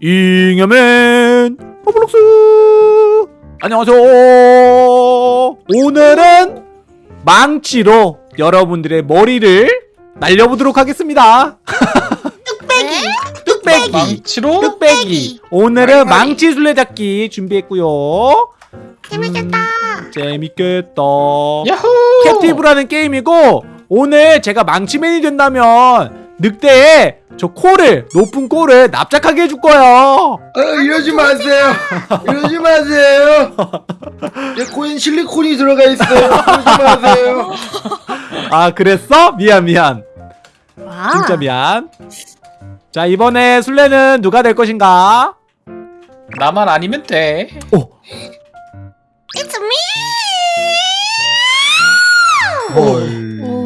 잉여맨 로블록스. 안녕하세요. 오늘은 망치로 여러분들의 머리를 날려보도록 하겠습니다. 뚝배기. 뚝배기. 망치로? 뚝배기. 오늘은 망치 술래잡기 준비했고요. 재밌겠다. 재밌겠다. 야호! 캡티브라는 게임이고 오늘 제가 망치맨이 된다면 늑대에 저 코를 높은 코를 납작하게 해줄 거예요 아, 이러지 마세요. 이러지 마세요. 내 코엔 실리콘이 들어가 있어요. 이러지 마세요. 아 그랬어? 미안 미안 와 진짜 미안 자 이번에 술래는 누가 될 것인가? 나만 아니면 돼. 오 It's me 헐.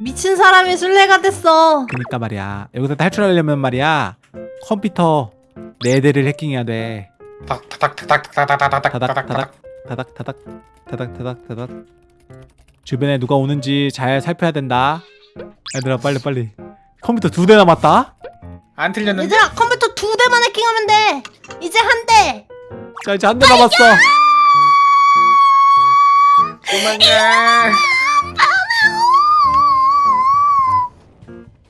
미친 사람이 순례가 됐어 그니까 말이야 여기서 탈출하려면 말이야 컴퓨터 4대를 해킹해야 돼 다닥다닥다닥다닥다닥 다닥 다닥 다닥 다닥 다닥 다닥 주변에 누가 오는지 잘 살펴야 된다 얘들아 빨리 빨리 컴퓨터 두 대 남았다 안 틀렸는데? 얘들아 컴퓨터 두 대만 해킹하면 돼 이제 한대 자 이제 한 대 남았어 도망가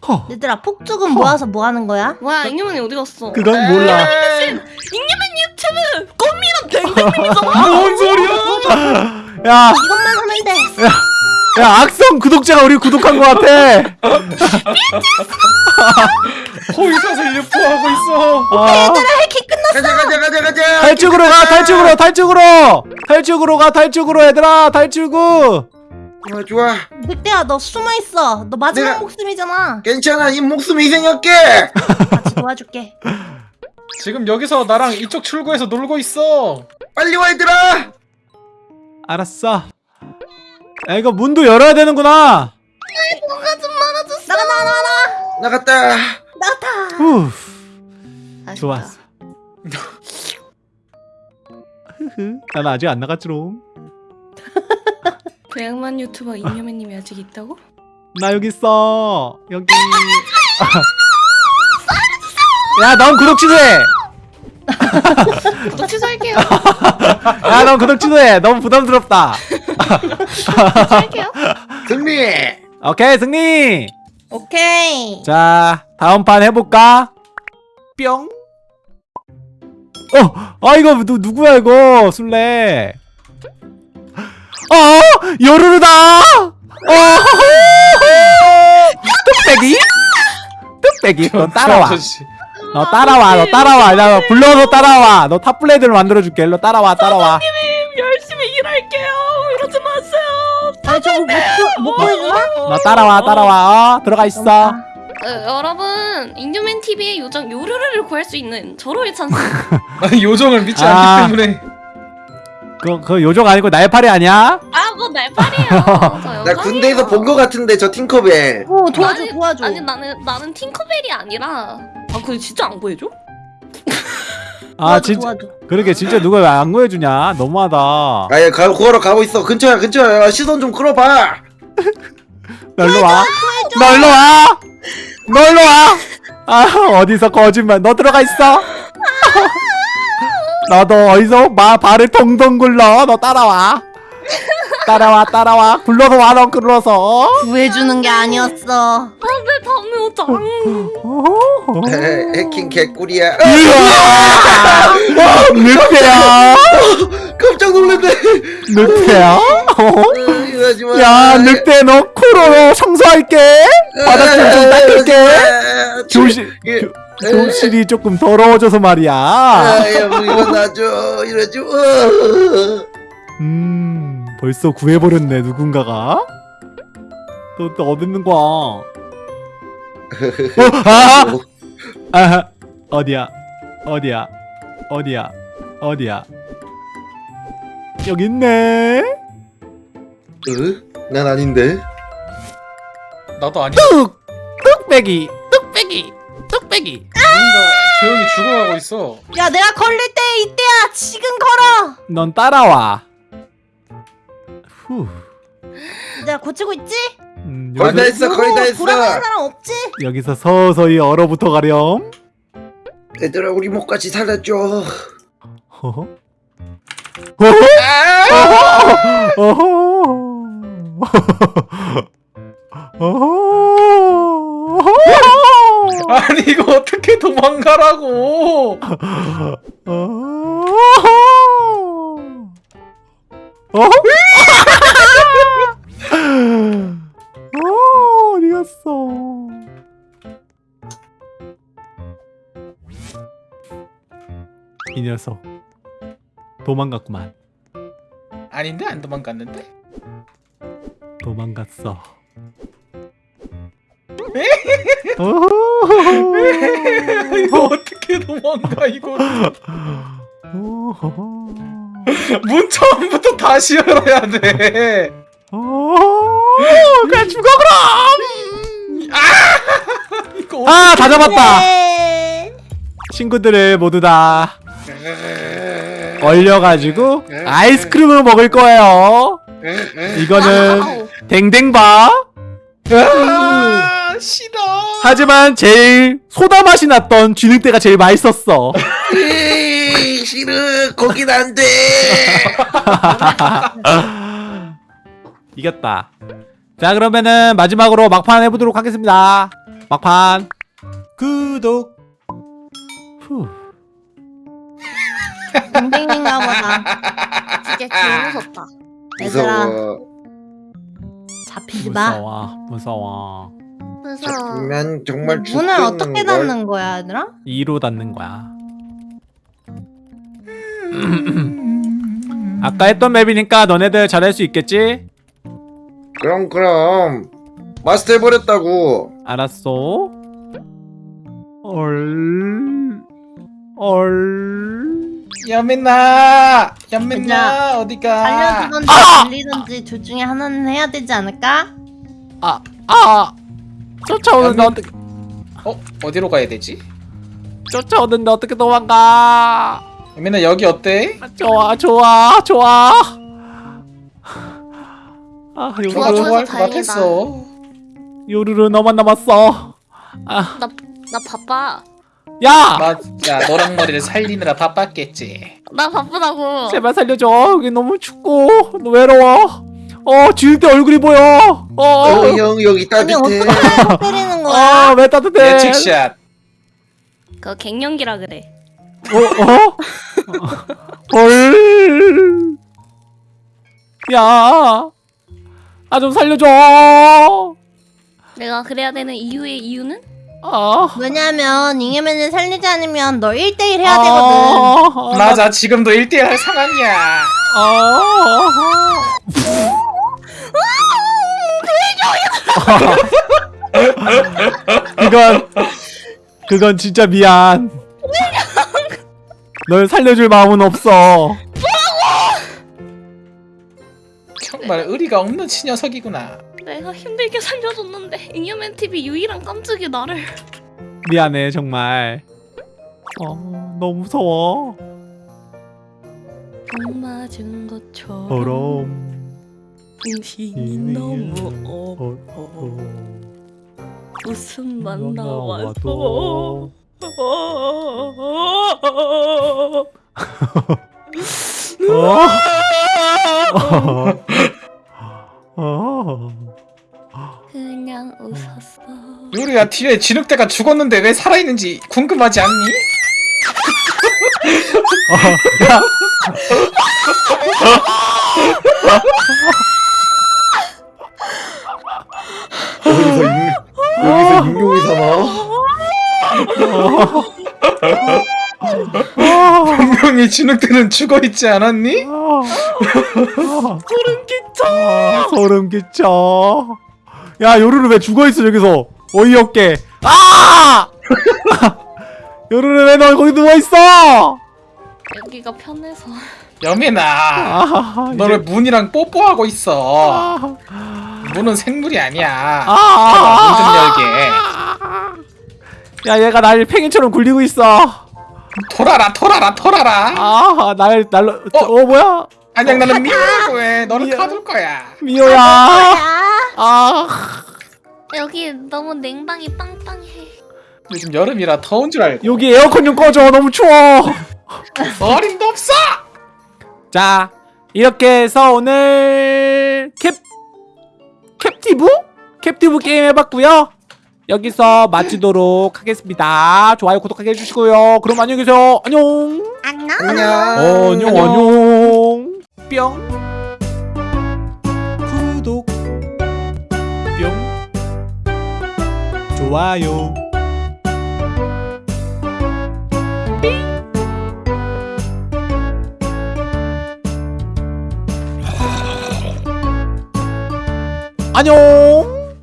허. 얘들아 폭죽은 모아서 뭐 하는 거야? 뭐야 잉여맨이 어디 갔어? 그건 몰라. 잉여맨 유튜브 꽃미남 댕댕님이잖아 뭔 소리야? 야, 이것만 하면 돼. 야 악성 구독자가 우리 구독한 것 같아. 호위사슬 유포하고 있어. 아, 해킹 끝났어. 가자 가자 가자 가자. 탈출구로 가 탈출구로 탈출구로. 탈출구로 가 탈출구로 얘들아. 탈출구. 좋 아 좋아. 늑대야 너 숨어있어 너 마지막 내가- 목숨이잖아 괜찮아. 이 목숨 희생할게. 같이 도와줄게 지금 여기서 나랑 이쪽 출구에서 놀고 있어. 빨리 와 얘들아. 알았어 야 이거 문도 열어야 되는구나 뭐가 좀 많아졌어 나가 나가 나가 나갔다. 나갔다 후. 좋았어 흐흐 난 아직 안 나갔지롱 배양만 유튜버 잉여맨님이 아직 있다고? 나 여기 있어. 여기. 야넌 구독 취소해! 구독 취소할게요. 야넌 구독 취소해! 너무 부담스럽다. 취소할게요. 승리. 오케이 승리! 오케이. 자 다음 판 해볼까? 뿅. 어! 아 이거 누, 누구야 이거? 술래 어! 요루루다 어! 뚝배기? 뚝배기 너 따라와. 너 따라와 너 따라와 나 불러서 따라와 너 탑블레이드를 만들어줄게 일로 따라와 따라와 열심히 일할게요 이러지 마세요 아니 저거 못, 못 보여주나? 너 따라와 따라와 어? 들어가 있어 어, 여러분 잉여맨 TV의 요정 요루루를 구할 수 있는 절호의 찬스 아니 요정을 믿지 아. 않기 때문에. 그, 그 요정 아니고 날파리 아니야? 아 뭐 날파리예요 저나 군대에서 본 거 같은데 저 팅커벨. 오 도와줘 아니, 도와줘 아니 나는 나는 팅커벨이 아니라 아 근데 진짜 안 보여줘? 아 도와줘, 진짜 도와줘. 그러게 진짜 누가 왜안 구해주냐 너무하다 아예 가 구하러 가고 있어. 근처야 근처야. 시선 좀 끌어봐. 너 일로 와. 너 일로 와. 너 일로 와. 아 어디서 거짓말. 너 들어가 있어. 너도 어디서 마 발을 동동 굴러. 너 따라와. 따라와 따라와. 굴러서 와너 굴러서. 구해주는 게 아니었어 안돼 다음에 오자 어허. 에, 해킹 개꿀이야. 으아! 늑대야. 깜짝 놀랐네. 늑대야. 어? 야 늑대 너 코로 청소할게. 바닥 좀좀 닦을게. 조실 예. 조- 조실이 조금 더러워져서 말이야. 아 야 뭐 이거 놔줘 이러지 마. 음 벌써 구해버렸네 누군가가 너, 너 어디 있는 거야 어, 아! 아 어디야 어디야 어디야 어디야 여기 있네 으? 난 아닌데. 나도 아니야. 뚝 뚝배기 뚝배기 뚝배기 누군가 조용히 죽어가고 있어. 야 내가 걸릴 때 이때야 지금 걸어 넌 따라와 후 내가 고치고 있지? 음, 거의 다 여기서, 했어 거의 다 했어. 사람 없지? 여기서 서서히 얼어붙어 가렴 얘들아 우리 목까지 살려줘. 어허? 아! 어허? 어허? 아니 이거 어떻게 도망가라고? 어허? 어, 어디 갔어? 이 녀석 도망갔구만. 아닌데 안 도망갔는데? 도망갔어. 이거 어떻게 도망가 이거? 문 처음부터 다시 열어야 돼. 어, 그냥 죽어 그럼. 이거 아, 다 잡았다. 네. 친구들을 모두 다 얼려가지고 아이스크림을 먹을 거예요. 이거는. 댕댕바. 아, 싫어. 하지만 제일 소다 맛이 났던 쥐늑대가 제일 맛있었어. 에이, 싫어 거긴 안 돼. 이겼다. 자 그러면은 마지막으로 막판 해보도록 하겠습니다. 막판 구독. 후. 댕댕인가 보다. 진짜 개 무섭다. 얘들아 무서워. 잡히지 마. 무서워 무서워. 난 정말 문을 죽겠는 어떻게 걸. 닫는 거야, 얘들아? 2로 닫는 거야. 아까 했던 맵이니까 너네들 잘할 수 있겠지? 그럼 그럼 마스터 해버렸다고. 알았어. 얼. 얼. 연민나, 연민나 어디가? 알려주던지 들리던지 둘 중에 하나는 해야 되지 않을까? 아, 아. 쫓아오는데 어떻게 어 어디로 가야 되지? 쫓아오는데 어떻게 도망가? 연민나 여기 어때? 아, 좋아, 좋아, 좋아. 아, 좋아 좋아, 요루루, 다행이다. 같았어. 요루루 너만 남았어. 아, 나, 나 바빠. 야, 맞아 너랑 머리를 살리느라 바빴겠지. 나 바쁘다고. 제발 살려줘. 여기 너무 춥고 외로워. 어, 지을 때 얼굴이 보여. 어, 어, 형 여기 아니 따뜻해. 어떻게 때리는 거야? 아, 왜 따뜻해? 예측샷. 그거 갱년기라 그래. 어, 어? 헐. 야, 아 좀 살려줘. 내가 그래야 되는 이유의 이유는? 아, 왜냐면 잉여맨을 살리지 않으면 너 1대1 해야 되거든. 아, 맞아 지금도 1대1 할 상황이야. 아. 그건 그건 진짜 미안. 널 살려줄 마음은 없어. 정말 의리가 없는 친녀석이구나. 내가 힘들게 살려줬는데 잉여맨 TV 유일한 깜찍이 나를. 미안해 정말. 어, 너무 무서워. 복 맞은 것처럼 그럼. 인심이 너무 어 어, 웃음만 나와서. 어? 어. 그냥 웃었어. 요리야 뒤에 진흙대가 죽었는데 왜 살아있는지 궁금하지 않니? 여 진흙대는 죽어 있지 않았니? 소름 끼쳐. 소름 끼쳐. 야 요루루 왜 죽어 있어 저기서 어이없게. 아! 요루루 왜 너 거기 누워 있어? 여기가 편해서. 여민아 아, 너왜 문이랑 뽀뽀하고 있어 아, 문은 생물이 아니야 아, 문좀 열게 야 얘가 날 팽이처럼 굴리고 있어. 돌아라 돌아라 돌아라 아, 날 날로 어, 어? 어 뭐야? 안녕 나는 미호라고 해 너는 미안. 가둘 거야 미호야. 야. 아, 여기 너무 냉방이 빵빵해. 요즘 여름이라 더운 줄 알고 여기 에어컨 좀 꺼줘 너무 추워 어림도 없어 자 이렇게 해서 오늘 캡 캡티브? 캡티브 게임 해봤고요 여기서 마치도록 하겠습니다. 좋아요 구독하기 해주시고요. 그럼 안녕히 계세요. 안녕. 안녕. 안녕. 어, 안녕. 안녕. 뿅. 구독. 뿅. 좋아요. 안녕